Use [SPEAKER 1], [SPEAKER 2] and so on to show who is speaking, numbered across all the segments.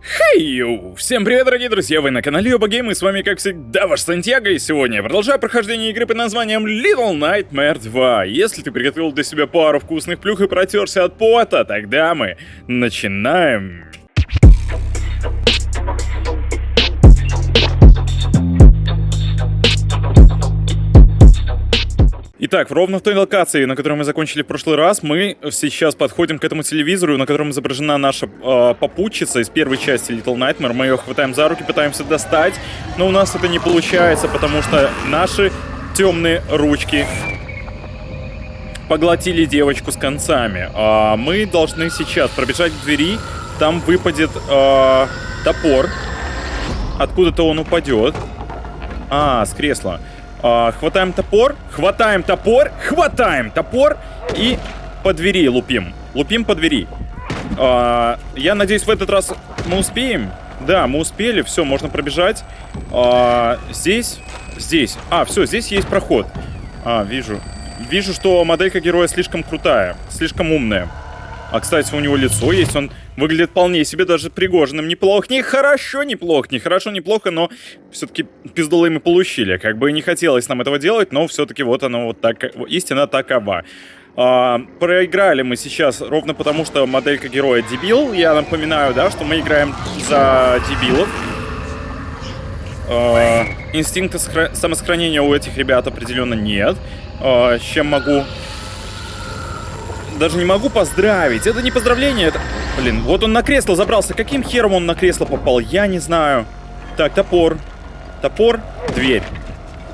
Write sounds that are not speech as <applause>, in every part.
[SPEAKER 1] Хей, Всем привет, дорогие друзья, вы на канале Оба Гейм, и с вами, как всегда, ваш Сантьяго, и сегодня я продолжаю прохождение игры под названием Little Nightmare 2. Если ты приготовил для себя пару вкусных плюх и протерся от пота, тогда мы начинаем. Итак, ровно в той локации, на которой мы закончили в прошлый раз, мы сейчас подходим к этому телевизору, на котором изображена наша э, попутчица из первой части Little Nightmare. Мы ее хватаем за руки, пытаемся достать, но у нас это не получается, потому что наши темные ручки поглотили девочку с концами. А мы должны сейчас пробежать к двери, там выпадет э, топор, откуда-то он упадет. А, с кресла. А, хватаем топор, хватаем топор, хватаем топор и по двери лупим. Лупим по двери. А, я надеюсь, в этот раз мы успеем. Да, мы успели, все, можно пробежать. А, здесь, здесь. А, все, здесь есть проход. А, вижу. Вижу, что моделька героя слишком крутая, слишком умная. А, кстати, у него лицо есть, он выглядит вполне себе даже пригоженным. Неплохо, не хорошо, неплохо, не неплохо, но все-таки пиздолы мы получили. Как бы не хотелось нам этого делать, но все-таки вот оно вот так, истина такова. А, проиграли мы сейчас ровно потому, что моделька героя дебил. Я напоминаю, да, что мы играем за дебилов. А, инстинкта самосохранения у этих ребят определенно нет. А, с чем могу даже не могу поздравить. Это не поздравление, это... Блин, вот он на кресло забрался. Каким хером он на кресло попал? Я не знаю. Так, топор. Топор, дверь.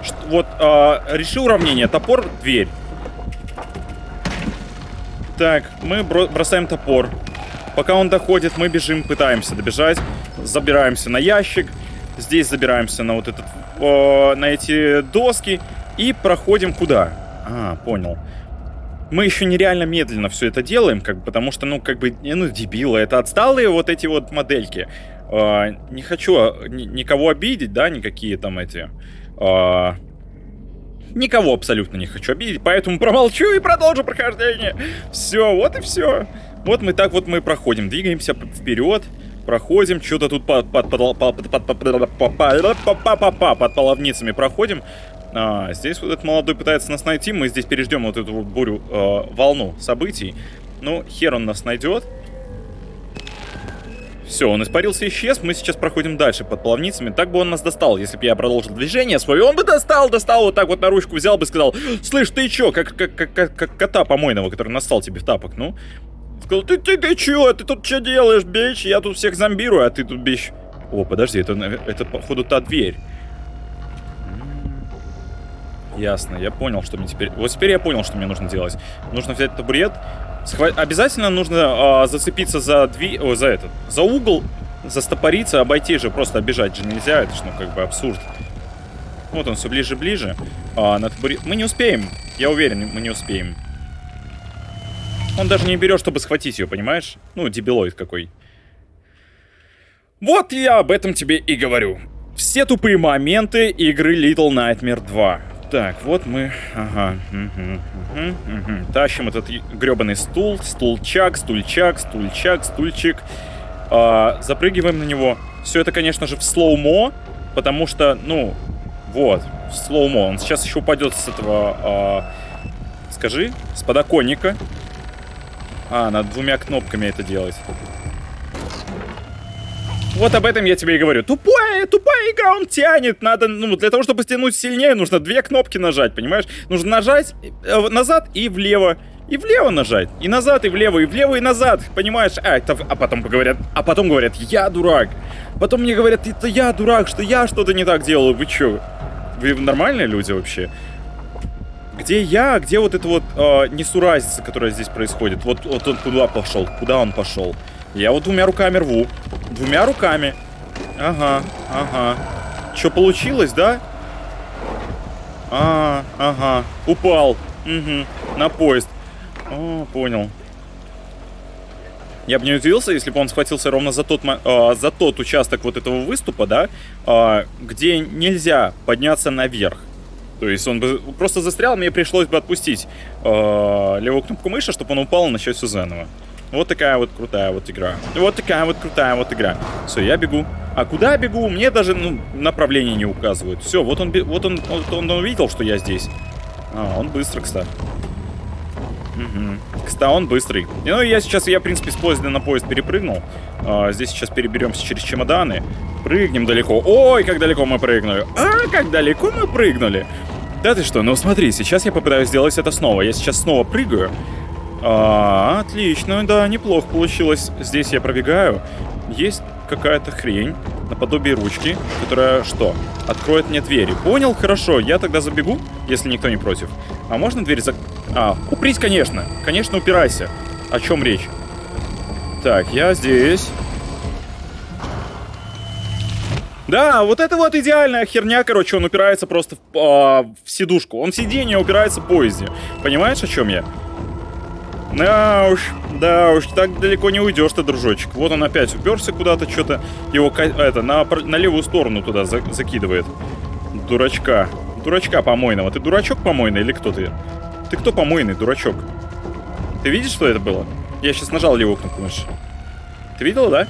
[SPEAKER 1] Ш вот, э, реши уравнение. Топор, дверь. Так, мы бросаем топор. Пока он доходит, мы бежим, пытаемся добежать. Забираемся на ящик. Здесь забираемся на вот этот... Э, на эти доски. И проходим куда? А, понял мы еще нереально медленно все это делаем, как потому что, ну, как бы, ну, дебилы, это отсталые вот эти вот модельки. Э, не хочу а, ни, никого обидеть, да, никакие там эти... Э, никого абсолютно не хочу обидеть, поэтому промолчу и продолжу прохождение. Все, вот и все. Вот мы так вот мы проходим, двигаемся вперед, проходим, что-то тут под, под, под, под, под, под, под, под, под, под половницами проходим. А, здесь вот этот молодой пытается нас найти. Мы здесь переждем вот эту вот бурю, э, волну событий. Ну, хер он нас найдет. Все, он испарился и исчез. Мы сейчас проходим дальше под половницами. Так бы он нас достал, если бы я продолжил движение свое. Он бы достал, достал, вот так вот на ручку взял бы и сказал, слышь, ты чё, как, как, как, как, как кота помойного, который настал тебе в тапок, ну. Сказал, ты, ты, ты чё, ты тут что делаешь, бич? Я тут всех зомбирую, а ты тут бич. О, подожди, это, это походу та дверь. Ясно, я понял, что мне теперь... Вот теперь я понял, что мне нужно делать. Нужно взять табурет. Схва... Обязательно нужно а, зацепиться за дви... О, за этот... За угол, застопориться, обойти же, просто обижать же нельзя. Это ж, ну, как бы абсурд. Вот он все ближе-ближе. А, на табурет... Мы не успеем. Я уверен, мы не успеем. Он даже не берет, чтобы схватить ее, понимаешь? Ну, дебилоид какой. Вот я об этом тебе и говорю. Все тупые моменты игры Little Nightmare 2. Так, вот мы... Ага. Угу, угу, угу. Тащим этот гребаный стул, стульчак, стульчак, стульчак, стульчик. А, запрыгиваем на него. Все это, конечно же, в slow-mo, потому что, ну, вот, в slow-mo. Он сейчас еще упадет с этого... А, скажи, с подоконника. А, надо двумя кнопками это делать. Вот об этом я тебе и говорю. Тупая, тупая игра, он тянет. Надо, ну, для того, чтобы стянуть сильнее, нужно две кнопки нажать, понимаешь? Нужно нажать э, назад и влево. И влево нажать. И назад, и влево, и влево, и назад. Понимаешь? А, это, а потом говорят, а потом говорят, я дурак. Потом мне говорят, это я дурак, что я что-то не так делаю. Вы чё? Вы нормальные люди вообще? Где я, где вот эта вот э, несуразица, которая здесь происходит? Вот, вот он куда пошел? Куда он пошел? Я вот двумя руками рву. Двумя руками. Ага, ага. Что получилось, да? А, ага. Упал. Угу. На поезд. О, понял. Я бы не удивился, если бы он схватился ровно за тот, э, за тот участок вот этого выступа, да, э, где нельзя подняться наверх. То есть он бы просто застрял, мне пришлось бы отпустить э, левую кнопку мыши, чтобы он упал и начать все заново. Вот такая вот крутая вот игра. Вот такая вот крутая вот игра. Все, я бегу. А куда я бегу? Мне даже ну, направление не указывают. Все, вот он, вот он, вот он увидел, что я здесь. А, он быстро, кстати. Угу. Кстати, он быстрый. Ну, я сейчас, я, в принципе, с поезда на поезд перепрыгнул. А, здесь сейчас переберемся через чемоданы. Прыгнем далеко. Ой, как далеко мы прыгнули. А, как далеко мы прыгнули. Да ты что, ну смотри, сейчас я попытаюсь сделать это снова. Я сейчас снова прыгаю. А, отлично, да, неплохо получилось. Здесь я пробегаю. Есть какая-то хрень, наподобие ручки, которая что? Откроет мне двери. Понял? Хорошо, я тогда забегу, если никто не против. А можно дверь зак... А, упрись, конечно. Конечно, упирайся. О чем речь? Так, я здесь. Да, вот это вот идеальная херня, короче, он упирается просто в, а, в сидушку. Он в сиденье упирается в поезде. Понимаешь, о чем я? Да уж, да уж, так далеко не уйдешь ты, дружочек. Вот он опять уперся куда-то, что-то его это на, на левую сторону туда за, закидывает. Дурачка. Дурачка помойного. Ты дурачок помойный или кто ты? Ты кто помойный, дурачок? Ты видишь, что это было? Я сейчас нажал левую кнопку мыши. Ты видел, да?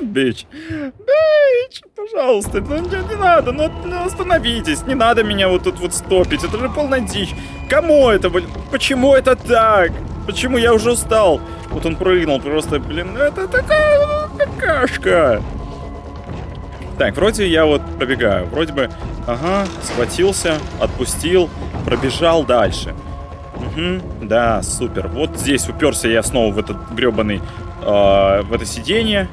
[SPEAKER 1] Бич, бич, пожалуйста, ну не, не надо, ну, ну остановитесь, не надо меня вот тут вот стопить, это же полная дичь. Кому это, блин, почему это так? Почему я уже устал? Вот он прыгнул, просто, блин, это такая какашка. Так, вроде я вот пробегаю, вроде бы, ага, схватился, отпустил, пробежал дальше. Угу, да, супер. Вот здесь уперся я снова в этот гребаный, э, в это сиденье.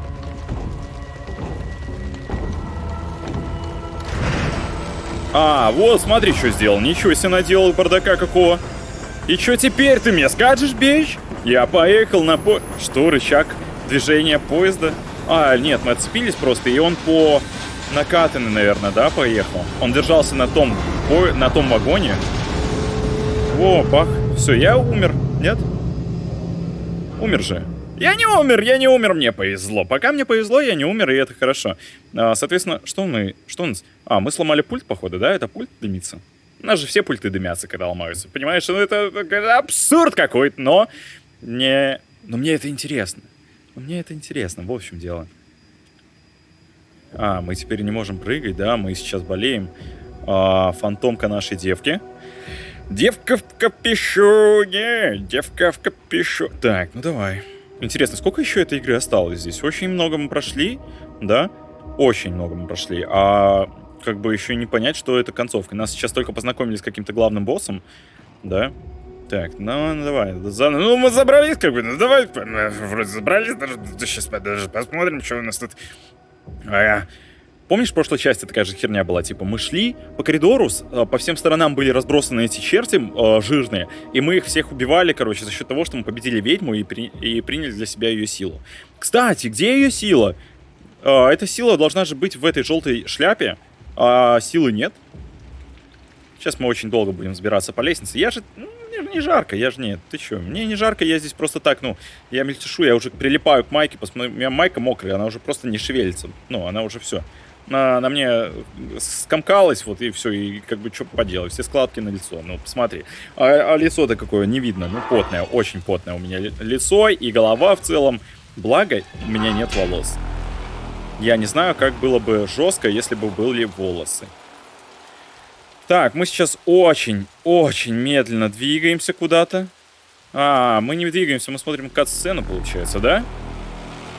[SPEAKER 1] А, вот, смотри, что сделал. Ничего себе наделал бардака какого. И что теперь ты мне скажешь, бич? Я поехал на по... Что, рычаг движения поезда? А, нет, мы отцепились просто, и он по накатанный, наверное, да, поехал? Он держался на том, по... на том вагоне. О, бах. Все, я умер. Нет? Умер же. Я не умер, я не умер, мне повезло. Пока мне повезло, я не умер, и это хорошо. А, соответственно, что мы... Что у нас? А, мы сломали пульт, походу, да? Это пульт дымится? У нас же все пульты дымятся, когда ломаются. Понимаешь, ну это, это абсурд какой-то, но... Не... Но мне это интересно. Но мне это интересно, в общем дело. А, мы теперь не можем прыгать, да? Мы сейчас болеем. А, фантомка нашей девки. Девка в капюшоне! Девка в капюшоне! Так, ну давай. Интересно, сколько еще этой игры осталось здесь? Очень много мы прошли, да? Очень много мы прошли. А как бы еще не понять, что это концовка. Нас сейчас только познакомились с каким-то главным боссом, да? Так, ну, ну давай. За... Ну, мы забрались, как бы, ну давай. Вроде забрались, даже сейчас даже посмотрим, что у нас тут. А, Помнишь, в прошлой части такая же херня была? Типа, мы шли по коридору, э, по всем сторонам были разбросаны эти черти э, жирные, и мы их всех убивали, короче, за счет того, что мы победили ведьму и, при... и приняли для себя ее силу. Кстати, где ее сила? Э, эта сила должна же быть в этой желтой шляпе, а силы нет. Сейчас мы очень долго будем взбираться по лестнице. Я же... Ну, мне не жарко, я же нет. Ты что? Мне не жарко, я здесь просто так, ну... Я мельтешу, я уже прилипаю к майке. Посмотри, у меня майка мокрая, она уже просто не шевелится. Ну, она уже все на, на мне скомкалось, вот и все, и как бы что поделать, все складки на лицо, ну посмотри. А, а лицо-то какое не видно, ну потное, очень потное у меня лицо и голова в целом. Благо, у меня нет волос. Я не знаю, как было бы жестко, если бы были волосы. Так, мы сейчас очень-очень медленно двигаемся куда-то. А, мы не двигаемся, мы смотрим кат-сцену, получается, да?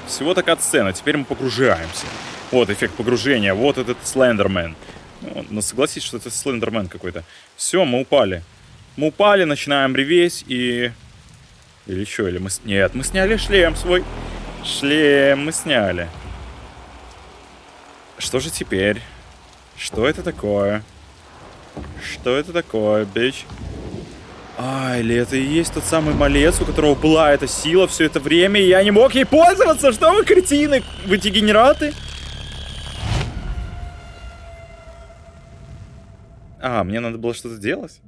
[SPEAKER 1] Всего-то кат-сцена, теперь мы погружаемся. Вот эффект погружения, вот этот Слендермен. Ну, ну что это Слендермен какой-то. Все, мы упали. Мы упали, начинаем реветь и... Или что, или мы... Нет, мы сняли шлем свой. Шлем мы сняли. Что же теперь? Что это такое? Что это такое, бич? А, или это и есть тот самый малец, у которого была эта сила все это время, и я не мог ей пользоваться? Что вы, кретины? Вы дегенераты? А, мне надо было что-то делать?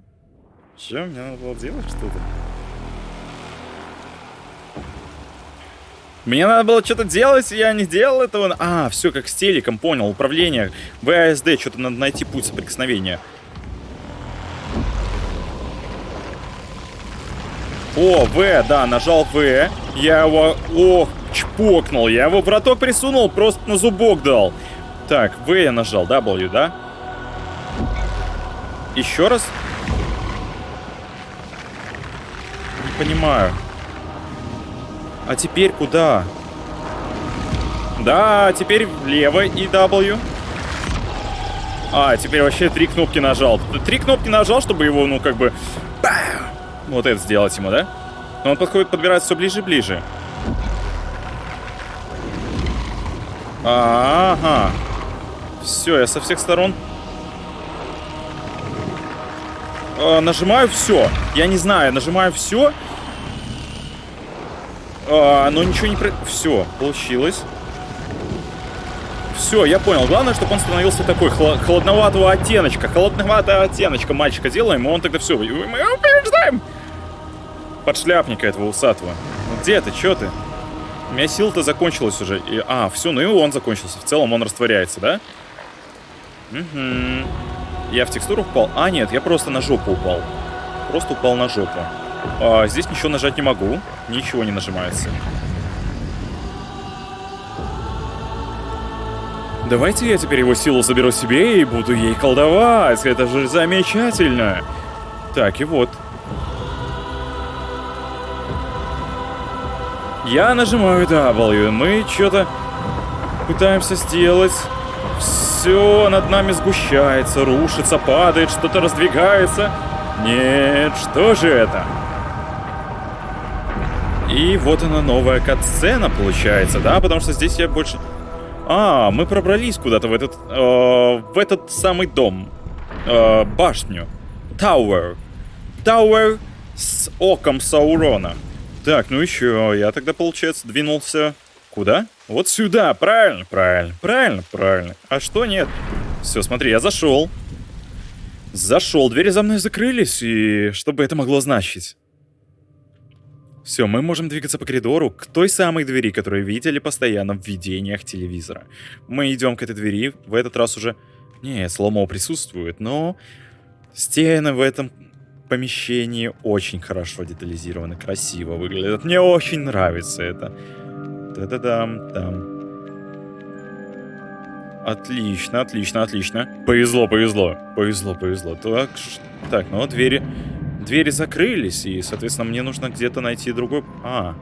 [SPEAKER 1] Че, мне надо было делать что-то? Мне надо было что-то делать, я не делал этого. А, все, как с телеком, понял. Управление, ВАСД, что-то надо найти путь соприкосновения. О, В, да, нажал В. Я его, ох, чпокнул. Я его в роток присунул, просто на зубок дал. Так, В я нажал, W, да? Еще раз? Не понимаю. А теперь куда? Да, теперь влево и W. А, теперь вообще три кнопки нажал. Три кнопки нажал, чтобы его, ну, как бы... Вот это сделать ему, да? Но он подходит, подбирается все ближе и ближе. Ага. Все, я со всех сторон... А, нажимаю все. Я не знаю, нажимаю все. А, но ничего не... Все, получилось. Все, я понял. Главное, чтобы он становился такой хл холодноватого оттеночка. Холодноватого оттеночка мальчика делаем, и он тогда все. Мы побеждаем! Подшляпника этого усатого. Ну где ты? Че ты? У меня сила-то закончилась уже. И, а, все, ну и он закончился. В целом он растворяется, да? Угу. Я в текстуру упал? А, нет, я просто на жопу упал. Просто упал на жопу. А, здесь ничего нажать не могу. Ничего не нажимается. Давайте я теперь его силу заберу себе и буду ей колдовать. Это же замечательно. Так, и вот. Я нажимаю W. Мы что-то пытаемся сделать. Все над нами сгущается, рушится, падает, что-то раздвигается. Нет, что же это? И вот она новая катсцена получается, да? Потому что здесь я больше... А, мы пробрались куда-то в этот, э, в этот самый дом. Э, башню. Тауэр. Тауэр с оком Саурона. Так, ну еще, я тогда, получается, двинулся... Куда? Вот сюда, правильно, правильно, правильно, правильно. А что нет? Все, смотри, я зашел. Зашел, двери за мной закрылись, и что бы это могло значить? Все, мы можем двигаться по коридору к той самой двери, которую видели постоянно в видениях телевизора. Мы идем к этой двери, в этот раз уже... Не, сломо присутствует, но... Стены в этом помещении очень хорошо детализированы, красиво выглядят. Мне очень нравится это. Та-да-дам, там. Отлично, отлично, отлично. Повезло, повезло. Повезло, повезло. Так, так ну двери двери закрылись, и, соответственно, мне нужно где-то найти другой... А,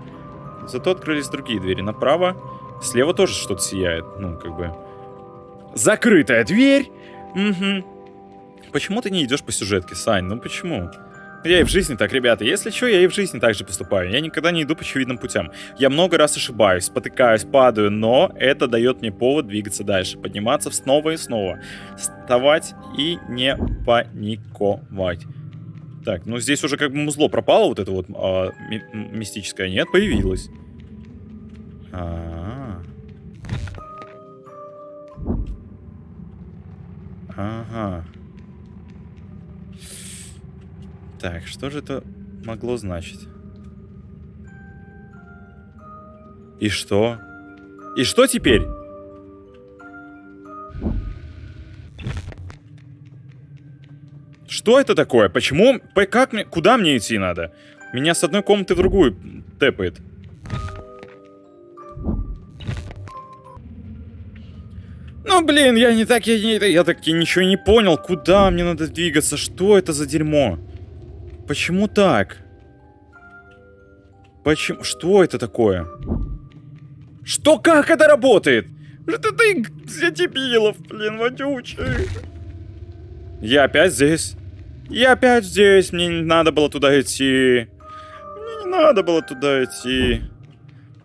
[SPEAKER 1] зато открылись другие двери. Направо, слева тоже что-то сияет. Ну, как бы... Закрытая дверь! Угу. Почему ты не идешь по сюжетке, Сань? Ну почему? Я и в жизни так, ребята. Если что, я и в жизни так же поступаю. Я никогда не иду по очевидным путям. Я много раз ошибаюсь, спотыкаюсь, падаю, но это дает мне повод двигаться дальше. Подниматься снова и снова. Вставать и не паниковать. Так, ну здесь уже как бы музло пропало, вот это вот а, ми мистическое. Нет, появилось. А -а -а. Ага. Так, что же это могло значить? И что? И что теперь? Что это такое? Почему? Как мне? Куда мне идти надо? Меня с одной комнаты в другую тэпает. Ну, блин, я не так, я, не, я так ничего не понял. Куда мне надо двигаться? Что это за дерьмо? Почему так? Почему? Что это такое? Что? Как это работает? Это ты для дебилов, блин, водючий. Я опять здесь. Я опять здесь, мне не надо было туда идти. Мне не надо было туда идти.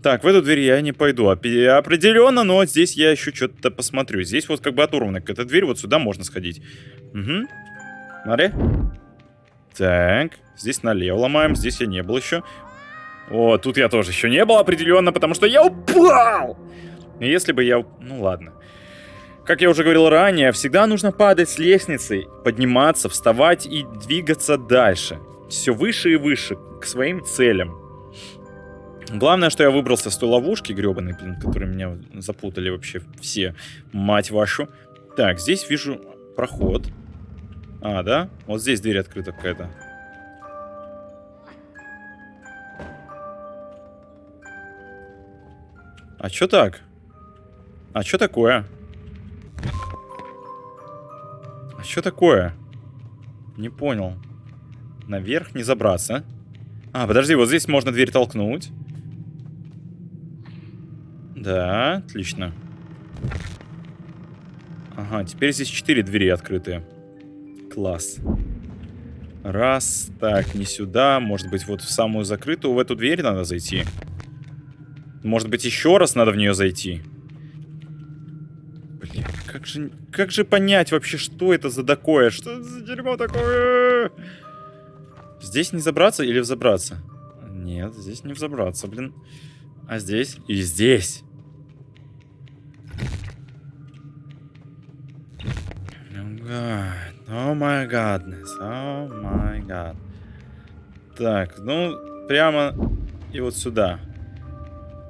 [SPEAKER 1] Так, в эту дверь я не пойду. Определенно, но здесь я еще что-то посмотрю. Здесь вот как бы оторванная какая-то дверь, вот сюда можно сходить. Угу. Смотри. Так, здесь налево ломаем, здесь я не был еще. О, тут я тоже еще не был определенно, потому что я упал! Если бы я... Ну ладно. Как я уже говорил ранее, всегда нужно падать с лестницы, подниматься, вставать и двигаться дальше. Все выше и выше, к своим целям. Главное, что я выбрался с той ловушки гребаной, блин, которые меня запутали вообще все, мать вашу. Так, здесь вижу проход. А, да? Вот здесь дверь открыта какая-то. А что так? А что такое? А что такое? Не понял. Наверх не забраться. А, подожди, вот здесь можно дверь толкнуть. Да, отлично. Ага, теперь здесь четыре двери открытые. Класс. Раз, так, не сюда. Может быть, вот в самую закрытую, в эту дверь надо зайти. Может быть, еще раз надо в нее зайти. Блин, как же, как же понять вообще, что это за такое? Что это за дерьмо такое? Здесь не забраться или взобраться? Нет, здесь не взобраться, блин. А здесь? И здесь. О май гаднес, о май гад. Так, ну, прямо и вот сюда.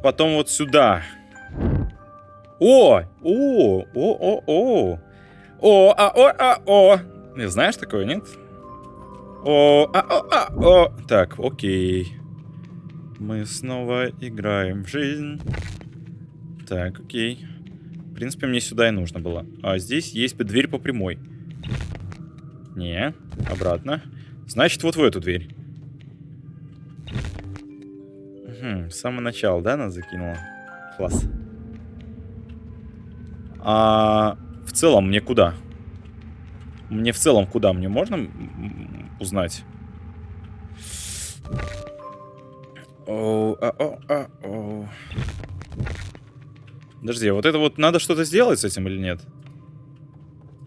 [SPEAKER 1] Потом вот сюда. О! О! О! О! О! О! А! О! А! О! Не знаешь такое, нет? О! А! О! А! О! Так, окей. Мы снова играем в жизнь. Так, окей. В принципе, мне сюда и нужно было. А здесь есть дверь по прямой. Не, обратно. Значит, вот в эту дверь. Угу, с самого начала, да, нас закинуло? Класс. А в целом мне куда? Мне в целом куда? Мне можно узнать? О, а, о, а, о. Подожди, а вот это вот надо что-то сделать с этим или нет?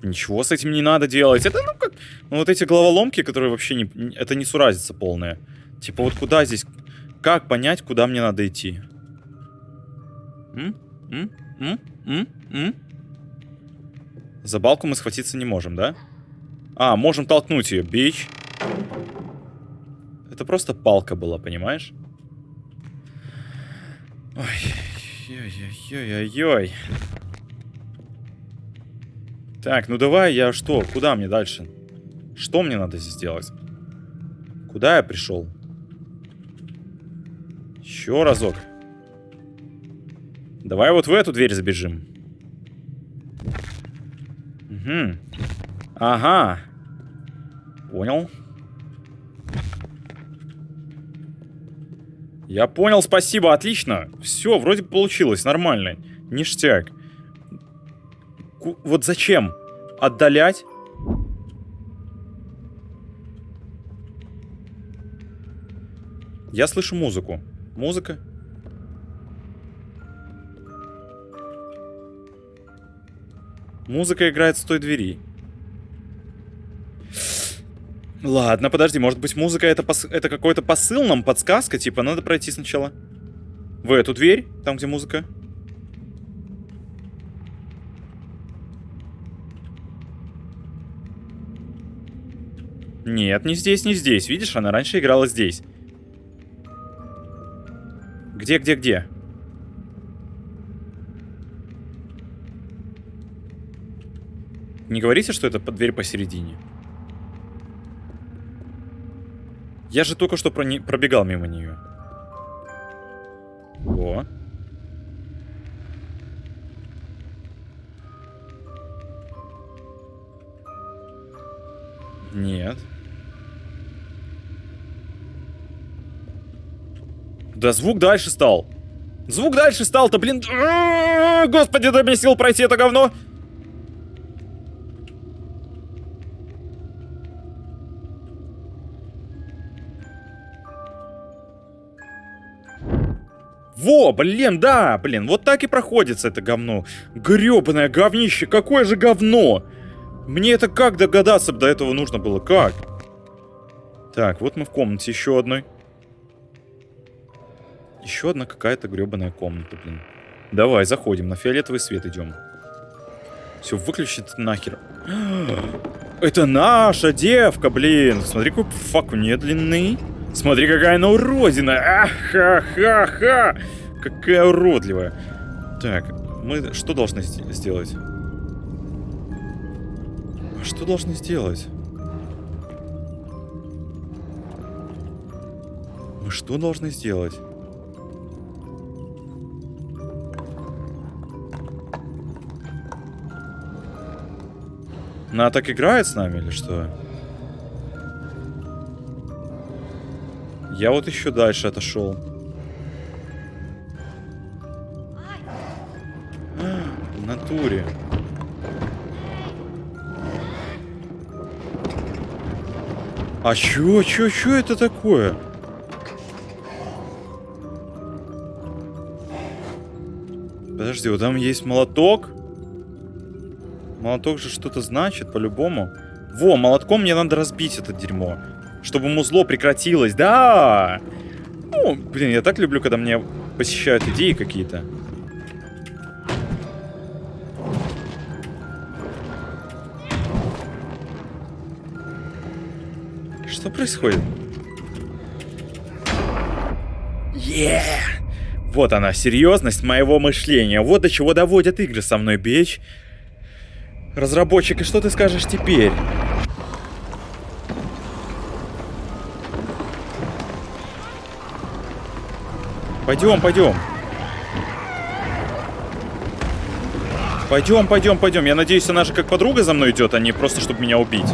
[SPEAKER 1] Ничего с этим не надо делать. Это, ну, как... Ну, вот эти головоломки, которые вообще не... Это не суразица полная. Типа, вот куда здесь... Как понять, куда мне надо идти? М? М? М? М? М? За балку мы схватиться не можем, да? А, можем толкнуть ее, бич. Это просто палка была, понимаешь? Ой, ой-ой-ой-ой-ой. Так, ну давай, я что? Куда мне дальше? Что мне надо здесь делать? Куда я пришел? Еще разок. Давай вот в эту дверь забежим. Угу. Ага. Понял. Я понял, спасибо, отлично. Все, вроде получилось, нормально. Ништяк вот зачем отдалять? Я слышу музыку. Музыка. Музыка играет с той двери. Ладно, подожди, может быть музыка это, пос... это какой-то посыл нам, подсказка? Типа, надо пройти сначала в эту дверь, там где музыка. Нет, не здесь, не здесь. Видишь, она раньше играла здесь. Где, где, где? Не говорите, что это дверь посередине. Я же только что про не... пробегал мимо нее. О. Нет. Да звук дальше стал. Звук дальше стал-то, блин. Господи, дай мне сил пройти это говно. Во, блин, да, блин, вот так и проходится это говно. Гребаное говнище, какое же говно! Мне это как догадаться до этого нужно было? Как? Так, вот мы в комнате еще одной. Еще одна какая-то гребаная комната, блин. Давай, заходим, на фиолетовый свет идем. Все, выключить нахер. <gasps> Это наша девка, блин. Смотри, какой фак у нее длинный. Смотри, какая она уродина. Аха-ха-ха. Какая уродливая. Так, мы что должны сделать? Что должны сделать? Мы что должны сделать? Она так играет с нами или что? Я вот еще дальше отошел. В натуре. А чё, чё, чё это такое? Подожди, вот там есть молоток. Молоток же что-то значит, по-любому. Во, молотком мне надо разбить это дерьмо. Чтобы музло прекратилось. Да! Ну, блин, я так люблю, когда мне посещают идеи какие-то. Что происходит? Yeah! Вот она, серьезность моего мышления. Вот до чего доводят игры со мной, бич. Разработчик, и что ты скажешь теперь? Пойдем, пойдем. Пойдем, пойдем, пойдем. Я надеюсь, она же как подруга за мной идет, а не просто, чтобы меня убить.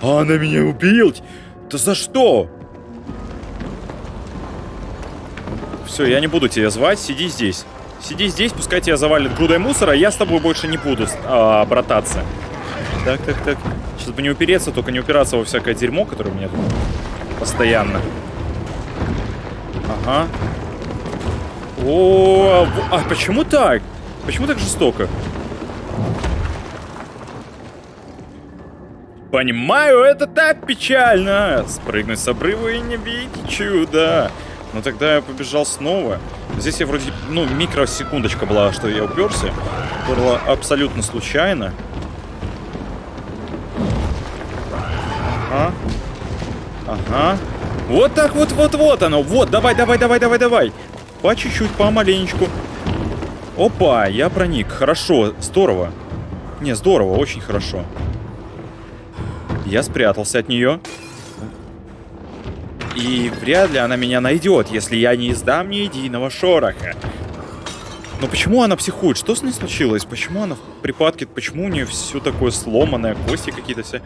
[SPEAKER 1] А она меня убить? Да за что? Все, я не буду тебя звать, сиди здесь. Сиди здесь, пускай тебя завалит грудой мусора, я с тобой больше не буду а, брататься. Так, так, так. Сейчас бы не упереться, только не упираться во всякое дерьмо, которое у меня тут постоянно. Ага. О, а почему так? Почему так жестоко? Понимаю, это так печально. Спрыгнуть с обрыва и не видеть чуда. Но тогда я побежал снова. Здесь я вроде, ну, микросекундочка была, что я уперся. Было абсолютно случайно. Ага. Ага. Вот так вот, вот, вот оно. Вот, давай, давай, давай, давай, давай. По чуть-чуть, помаленечку. Опа, я проник. Хорошо, здорово. Не, здорово, очень хорошо. Я спрятался от нее. И вряд ли она меня найдет, если я не издам ни единого шороха. Но почему она психует? Что с ней случилось? Почему она в припадке? Почему у нее все такое сломанное, кости какие-то все...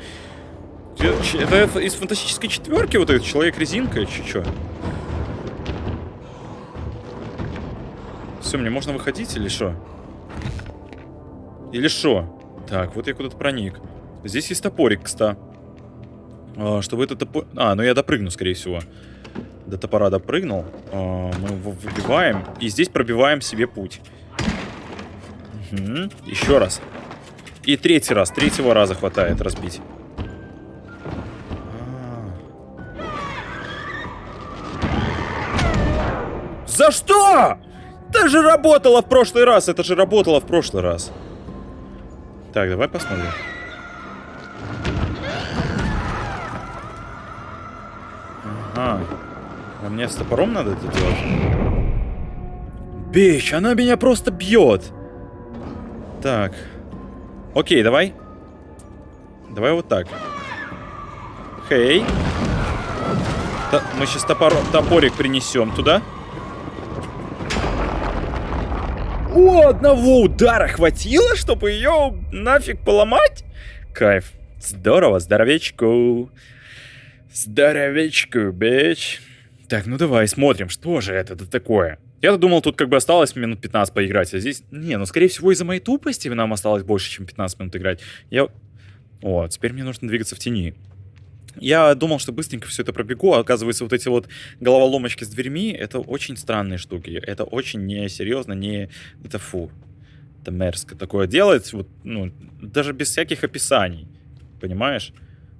[SPEAKER 1] Это из фантастической четверки вот этот человек-резинка, че чё? Все, мне можно выходить или что? Или что? Так, вот я куда-то проник. Здесь есть топорик, кстати. А, чтобы этот топор... А, ну я допрыгну, скорее всего. До топора допрыгнул. А, мы его выбиваем. И здесь пробиваем себе путь. Угу. Еще раз. И третий раз. Третьего раза хватает разбить. А. За что? Это же работало в прошлый раз. Это же работало в прошлый раз. Так, давай посмотрим. А, а мне с топором надо это делать? Бич, она меня просто бьет. Так. Окей, давай. Давай вот так. Хей. Т мы сейчас топор топорик принесем туда. О, одного удара хватило, чтобы ее нафиг поломать? Кайф. Здорово, здоровечку. Здоровечку, бич. Так, ну давай, смотрим, что же это такое. Я-то думал, тут как бы осталось минут 15 поиграть, а здесь... Не, ну скорее всего из-за моей тупости нам осталось больше, чем 15 минут играть. Я... О, теперь мне нужно двигаться в тени. Я думал, что быстренько все это пробегу, а оказывается, вот эти вот головоломочки с дверьми, это очень странные штуки. Это очень несерьезно, не... Это фу. Это мерзко такое делать, вот, ну, даже без всяких описаний. Понимаешь?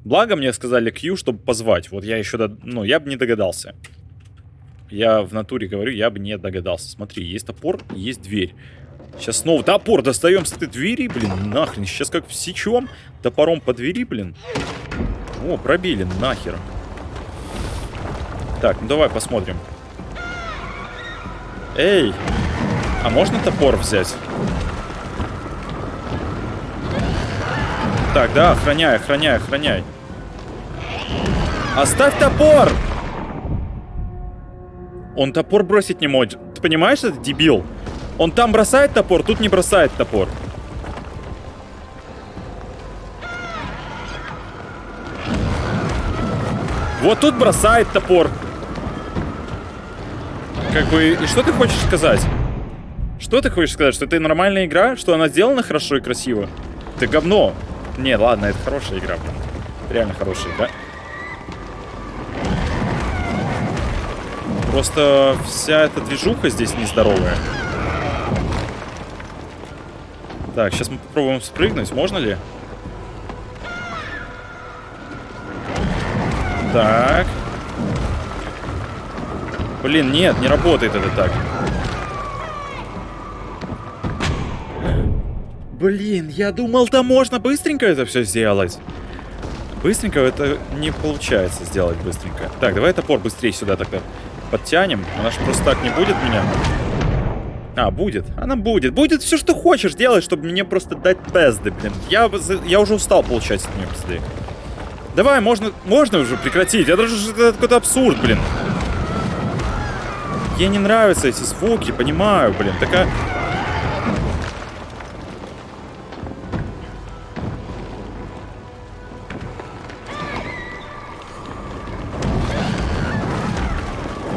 [SPEAKER 1] Благо мне сказали Q, чтобы позвать. Вот я еще, до... ну, я бы не догадался. Я в натуре говорю, я бы не догадался. Смотри, есть топор, есть дверь. Сейчас снова топор достаем с этой двери, блин, нахрен. Сейчас как всечем топором по двери, блин. О, пробили, нахер. Так, ну давай посмотрим. Эй, а можно топор взять? Так, да, охраняй, охраняй, охраняй. Оставь топор! Он топор бросить не может. Ты понимаешь, это дебил? Он там бросает топор, тут не бросает топор. Вот тут бросает топор. Как бы, и что ты хочешь сказать? Что ты хочешь сказать? Что это нормальная игра? Что она сделана хорошо и красиво? Ты говно. Не, ладно, это хорошая игра. Реально хорошая игра. Просто вся эта движуха здесь нездоровая. Так, сейчас мы попробуем спрыгнуть. Можно ли? Так. Блин, нет, не работает это так. Блин, я думал, там можно быстренько это все сделать. Быстренько это не получается сделать быстренько. Так, давай топор быстрее сюда тогда подтянем. Она же просто так не будет меня. А, будет. Она будет. Будет все, что хочешь делать, чтобы мне просто дать пезды, блин. Я, я уже устал получать от нее пизды. Давай, можно, можно уже прекратить. Это же это какой-то абсурд, блин. Ей не нравятся эти звуки, понимаю, блин. Такая...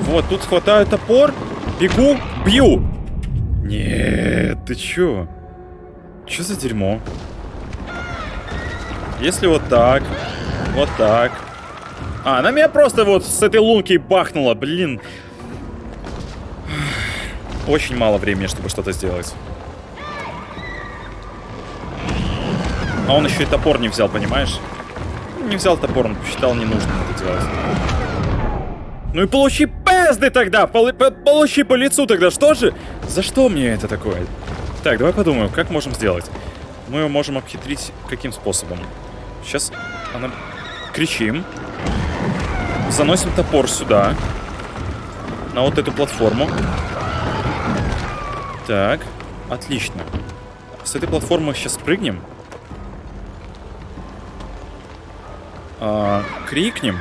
[SPEAKER 1] Вот, тут хватаю топор, бегу, бью. Нет, ты чё? Чё за дерьмо? Если вот так, вот так. А, она меня просто вот с этой лунки бахнула, блин. Очень мало времени, чтобы что-то сделать. А он еще и топор не взял, понимаешь? Не взял топор, он посчитал не нужно это делать. Ну и получи пезды тогда! Пол получи по лицу тогда, что же? За что мне это такое? Так, давай подумаем, как можем сделать. Мы можем обхитрить каким способом? Сейчас она... Кричим. Заносим топор сюда. На вот эту платформу. Так, отлично. С этой платформы сейчас прыгнем. А, крикнем.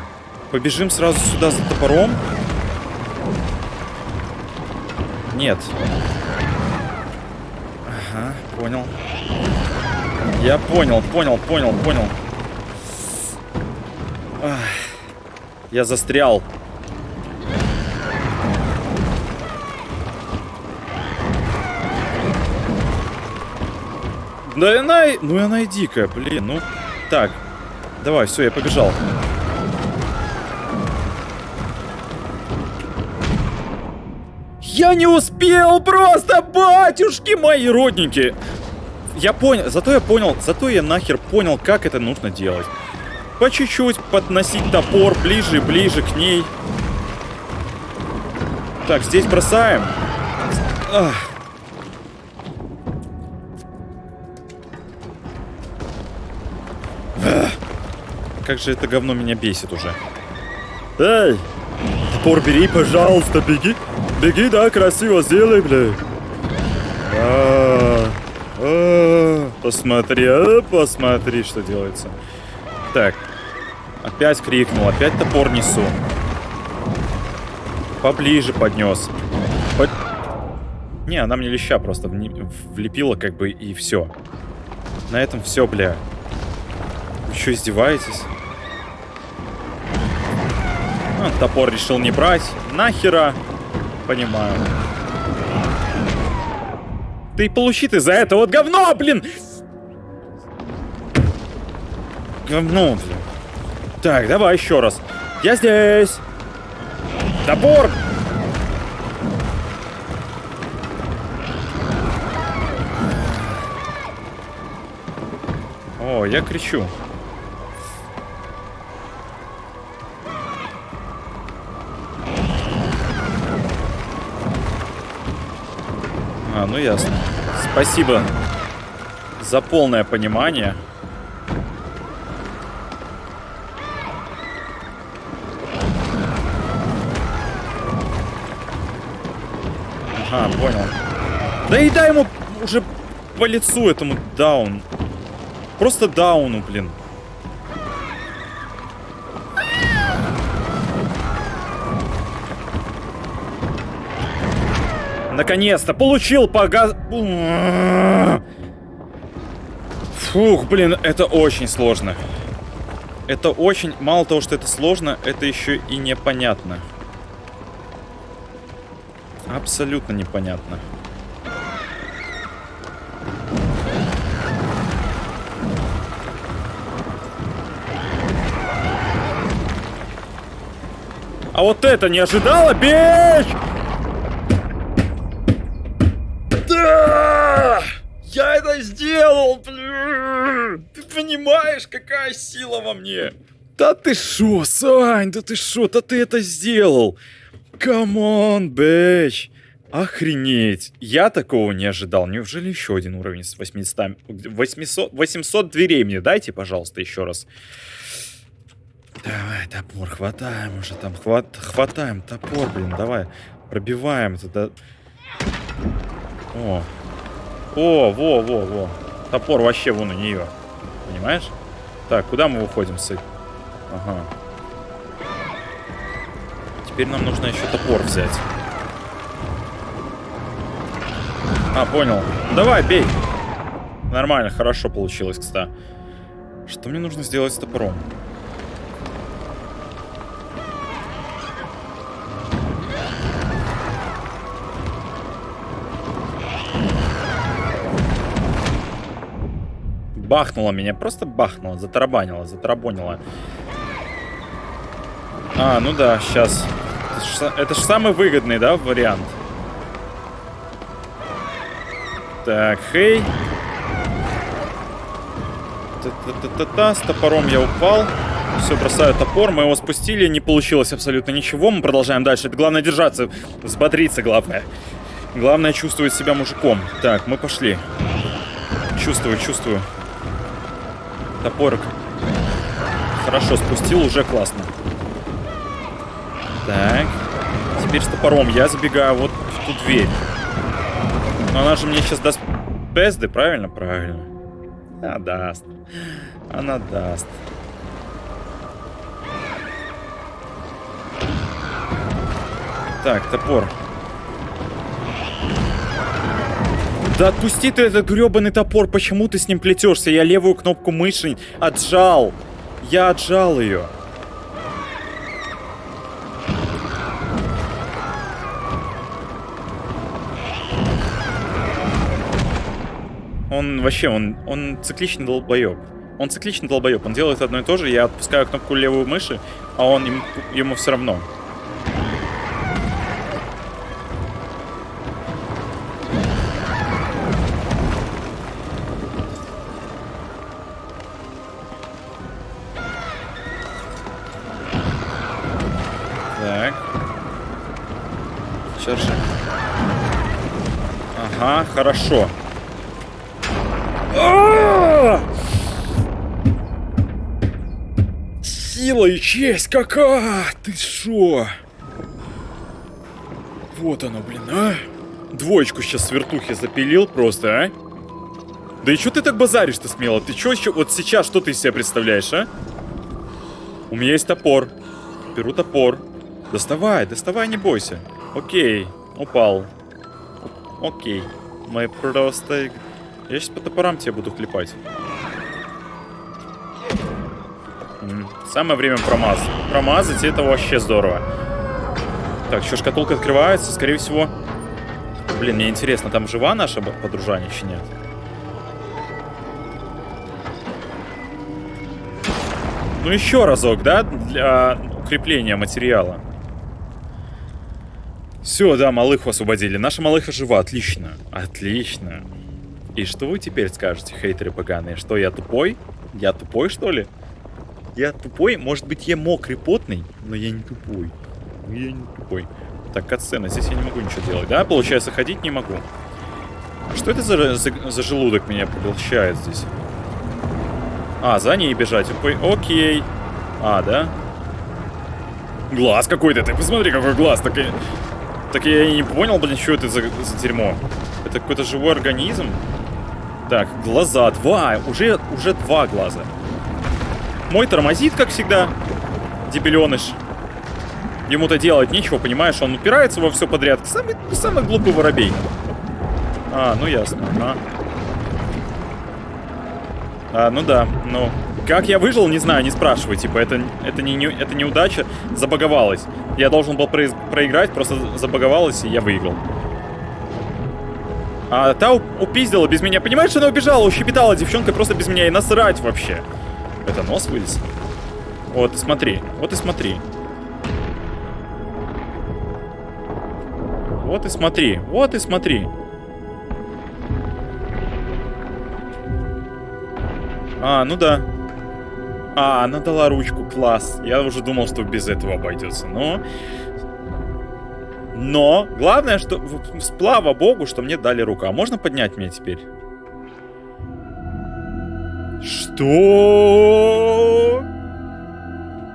[SPEAKER 1] Побежим сразу сюда за топором. Нет. Ага, понял. Я понял, понял, понял, понял. Я застрял. Да она... Ну она и дикая, блин, ну... Так, давай, все, я побежал. Я не успел просто, батюшки мои родненькие. Я понял, зато я понял, зато я нахер понял, как это нужно делать. По чуть-чуть подносить топор ближе и ближе к ней. Так, здесь бросаем. Ах. Как же это говно меня бесит уже. Эй, топор бери, пожалуйста, беги. Беги, да, красиво сделай, бля. А, а, посмотри, а, посмотри, что делается. Так. Опять крикнул, опять топор несу. Поближе поднес. Под... Не, она мне леща просто влепила, как бы, и все. На этом все, бля. Вы что, издеваетесь? А, топор решил не брать. Нахера? Понимаю. Ты получи ты за это вот говно, блин! Говно, блин. Так, давай еще раз. Я здесь. Топор! О, я кричу. А, ну ясно. Спасибо за полное понимание. Ага, понял. Да и дай ему уже по лицу этому даун. Просто дауну, блин. Наконец-то получил по газ... Фух, блин, это очень сложно. Это очень... Мало того, что это сложно, это еще и непонятно. Абсолютно непонятно. А вот это не ожидала, bitch! Да! Я это сделал, блин! Ты понимаешь, какая сила во мне? Да ты шо, Сань, да ты шо, да ты это сделал! Come on, bitch! Охренеть! Я такого не ожидал. Неужели еще один уровень с 800... 800, 800 дверей мне дайте, пожалуйста, еще раз. Давай, топор, хватаем уже там, хват, хватаем топор, блин, давай. Пробиваем это. О. О, во, во, во. Топор вообще вон у нее. Понимаешь? Так, куда мы выходим с Ага. Теперь нам нужно еще топор взять. А, понял. Давай, бей. Нормально, хорошо получилось, кстати. Что мне нужно сделать с топором? Бахнула меня, просто бахнула, затарабанила, затарабонила. А, ну да, сейчас. Это же самый выгодный, да, вариант? Так, хей. Та-та-та-та-та, с топором я упал. Все, бросаю топор, мы его спустили, не получилось абсолютно ничего, мы продолжаем дальше. Это главное держаться, взбодриться главное. Главное чувствовать себя мужиком. Так, мы пошли. Чувствую, чувствую. Топорик. Хорошо, спустил, уже классно. Так. Теперь с топором я забегаю вот в ту дверь. Но она же мне сейчас даст пезды, правильно? Правильно. Она даст. Она даст. Так, топор. Да отпусти ты этот гребаный топор, почему ты с ним плетешься? Я левую кнопку мыши отжал. Я отжал ее. Он вообще, он, он цикличный долбоеб. Он цикличный долбоеб, он делает одно и то же, я отпускаю кнопку левую мыши, а он ему, ему все равно. Хорошо. Сила и честь какая! Ты шо? Вот оно, блин, а? Двоечку сейчас с вертухи запилил просто, а? Да и что ты так базаришь-то смело? Ты что еще вот сейчас, что ты из себя представляешь, а? У меня есть топор. Беру топор. Доставай, доставай, не бойся. Окей, упал. Окей. Мы просто... Я сейчас по топорам тебе буду клепать. Самое время промазать. Промазать это вообще здорово. Так, еще шкатулка открывается, скорее всего... Блин, мне интересно, там жива наша подружанище, нет? Ну еще разок, да? Для укрепления материала. Все, да, малыху освободили. Наша малыха жива, отлично. Отлично. И что вы теперь скажете, хейтеры поганые? Что, я тупой? Я тупой, что ли? Я тупой? Может быть, я мокрый, потный? Но я не тупой. Я не тупой. Так, катсцена. Здесь я не могу ничего делать, да? Получается, ходить не могу. Что это за, за, за желудок меня поглощает здесь? А, за ней бежать. Окей. А, да? Глаз какой-то. Ты посмотри, какой глаз. Так так я и не понял, блин, что это за, за дерьмо. Это какой-то живой организм? Так, глаза. Два. Уже, уже два глаза. Мой тормозит, как всегда. Дебеленыш. Ему-то делать нечего, понимаешь? Он упирается во все подряд. Самый, самый глупый воробей. А, ну ясно. А. а, ну да. Ну, Как я выжил, не знаю, не спрашивай. Типа, это, это, не, не, это неудача, забаговалась. Я должен был произ, проиграть, просто забаговалась, и я выиграл. А та упиздила без меня. Понимаешь, она убежала, ущепетала девчонка просто без меня. И насрать вообще. Это нос вылез. Вот смотри, вот и смотри. Вот и смотри, вот и смотри. А, ну да. А, она дала ручку, класс. Я уже думал, что без этого обойдется. Но... Но, главное, что... Слава богу, что мне дали руку. А можно поднять меня теперь? Что?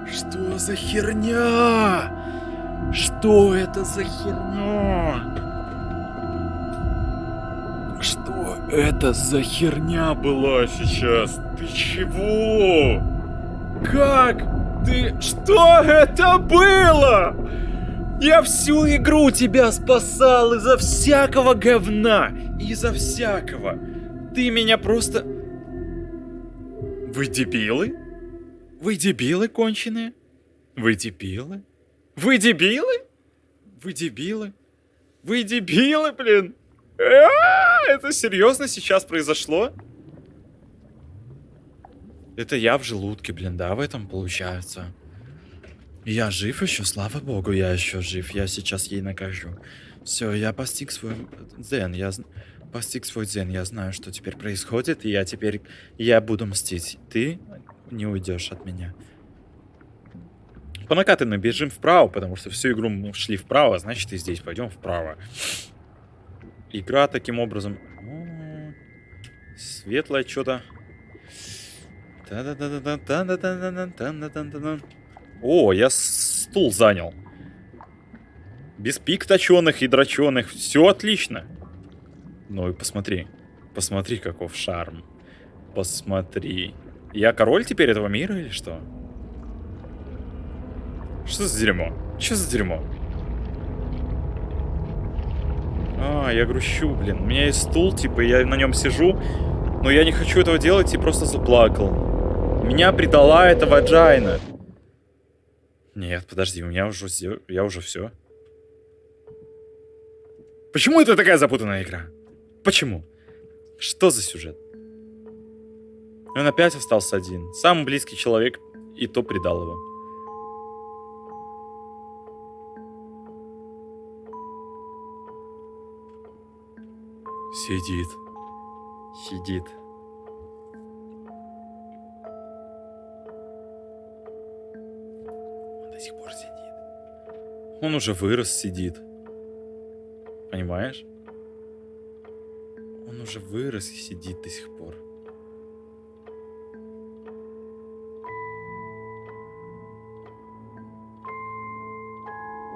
[SPEAKER 1] Что за херня? Что это за херня? Что это за херня была сейчас? Ты чего? Как? Ты... Что это было? Я всю игру тебя спасал из-за всякого говна. Из-за всякого. Ты меня просто... Вы дебилы? Вы дебилы конченые? Вы дебилы? Вы дебилы? Вы дебилы? Вы дебилы, блин? А, это серьезно сейчас произошло? Это я в желудке, блин, да, в этом получается. Я жив еще, слава богу, я еще жив. Я сейчас ей накажу. Все, я постиг свой дзен. Я постиг свой дзен. Я знаю, что теперь происходит, и я теперь... Я буду мстить. Ты не уйдешь от меня. По накатанной бежим вправо, потому что всю игру мы шли вправо, значит и здесь пойдем вправо. Игра таким образом... Светлое что-то. О, я стул занял. Без пик точеных и дроченых. Все отлично. Ну и посмотри. Посмотри, каков шарм. Посмотри. Я король теперь этого мира или что? Что за дерьмо? Что за дерьмо? А, я грущу, блин. У меня есть стул, типа, я на нем сижу, но я не хочу этого делать и просто заплакал. Меня предала эта ваджайна. Нет, подожди, у меня уже я уже все. Почему это такая запутанная игра? Почему? Что за сюжет? Он опять остался один. Самый близкий человек, и то предал его. Сидит. Сидит. Он уже вырос, сидит. Понимаешь? Он уже вырос и сидит до сих пор.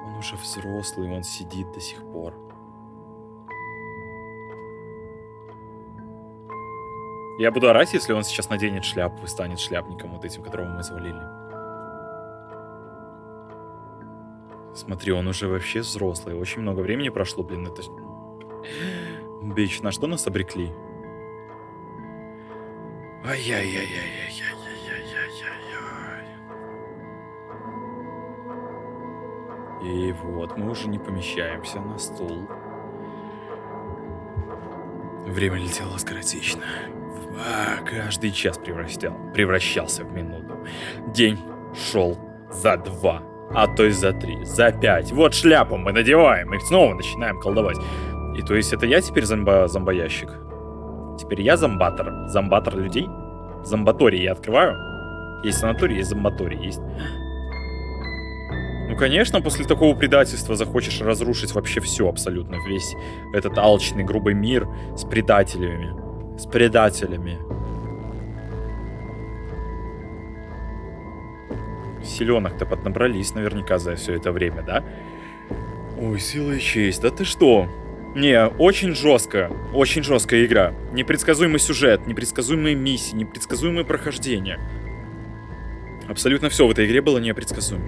[SPEAKER 1] Он уже взрослый, он сидит до сих пор. Я буду орать, если он сейчас наденет шляпу и станет шляпником вот этим, которого мы завалили. Смотри, он уже вообще взрослый. Очень много времени прошло, блин, это... Бич, на что нас обрекли? Ай-яй-яй-яй-яй-яй-яй-яй. И вот, мы уже не помещаемся на стул. Время летело скоротечно. А, каждый час превращал, превращался в минуту. День шел за два, а то и за три, за пять. Вот шляпу мы надеваем и снова начинаем колдовать. И то есть это я теперь зомба зомбоящик? Теперь я зомбатор. Зомбатор людей? Зомбаторий я открываю? Есть санаторий, есть зомбаторий, есть... Ну, конечно, после такого предательства захочешь разрушить вообще все абсолютно. Весь этот алчный, грубый мир с предателями с предателями. Селенок-то поднабрались наверняка за все это время, да? Ой, сила и честь, да ты что? Не, очень жестко, очень жесткая игра. Непредсказуемый сюжет, непредсказуемые миссии, непредсказуемые прохождения. Абсолютно все в этой игре было непредсказуемо.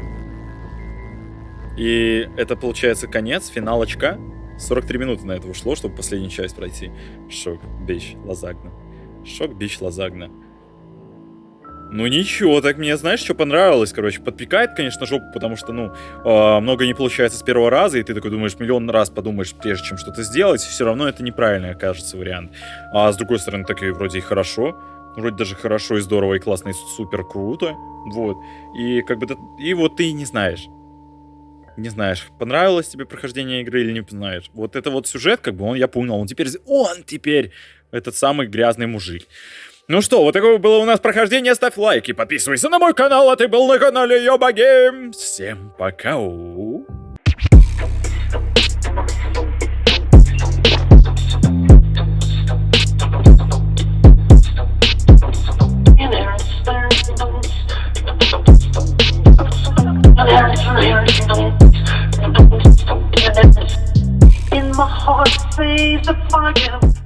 [SPEAKER 1] И это получается конец, финалочка. 43 минуты на это ушло, чтобы последнюю часть пройти. Шок, бич, лазагна. Шок, бич, лазагна. Ну ничего, так мне, знаешь, что понравилось, короче, подпекает, конечно, жопу, потому что, ну, э, много не получается с первого раза, и ты такой думаешь, миллион раз подумаешь, прежде чем что-то сделать, все равно это неправильный окажется вариант. А с другой стороны, так и вроде и хорошо, вроде даже хорошо и здорово, и классно, и супер круто, вот. И как бы, и вот ты не знаешь. Не знаешь, понравилось тебе прохождение игры или не знаешь. Вот это вот сюжет, как бы, он, я понял, он теперь, он теперь этот самый грязный мужик. Ну что, вот такое было у нас прохождение. Ставь лайк и подписывайся на мой канал, а ты был на канале Йоба Гейм. Всем пока. In my heart, blaze a fire.